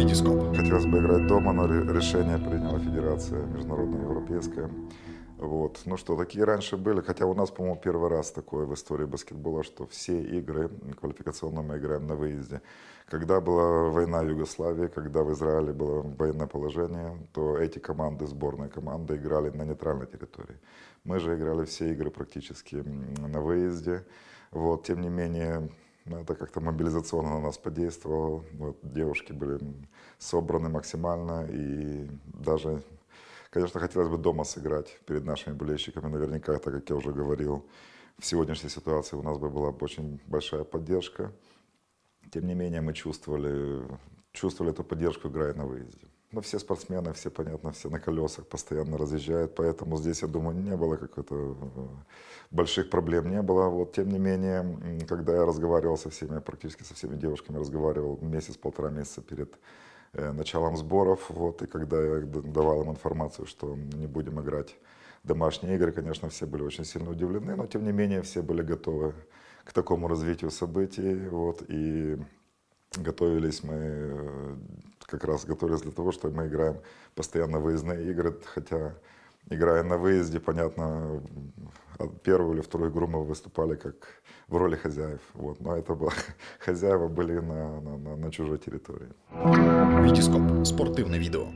Витископ. Хотелось бы играть дома, но решение приняла Федерация Международная Европейская. Вот. Ну что, такие раньше были, хотя у нас, по-моему, первый раз такое в истории баскетбола, что все игры квалификационные мы играем на выезде. Когда была война в Югославии, когда в Израиле было военное положение, то эти команды, сборные команды, играли на нейтральной территории. Мы же играли все игры практически на выезде. Вот. Тем не менее, это как-то мобилизационно на нас подействовало. Вот, девушки были собраны максимально и даже Конечно, хотелось бы дома сыграть перед нашими болельщиками. Наверняка, так как я уже говорил, в сегодняшней ситуации у нас бы была очень большая поддержка. Тем не менее, мы чувствовали, чувствовали эту поддержку, играя на выезде. Ну, все спортсмены, все, понятно, все на колесах постоянно разъезжают, поэтому здесь, я думаю, не было какой-то э, больших проблем, не было. Вот, тем не менее, когда я разговаривал со всеми, практически со всеми девушками разговаривал месяц-полтора месяца перед Э, началом сборов. Вот, и когда я давал им информацию, что не будем играть домашние игры, конечно, все были очень сильно удивлены, но тем не менее все были готовы к такому развитию событий. Вот, и готовились мы, э, как раз готовились для того, что мы играем постоянно выездные игры, хотя играя на выезде, понятно, первую или вторую игру мы выступали как в роли хозяев. Вот. Но это было, хозяева были на, на, на, на чужой территории. Витископ. Спортивное видео.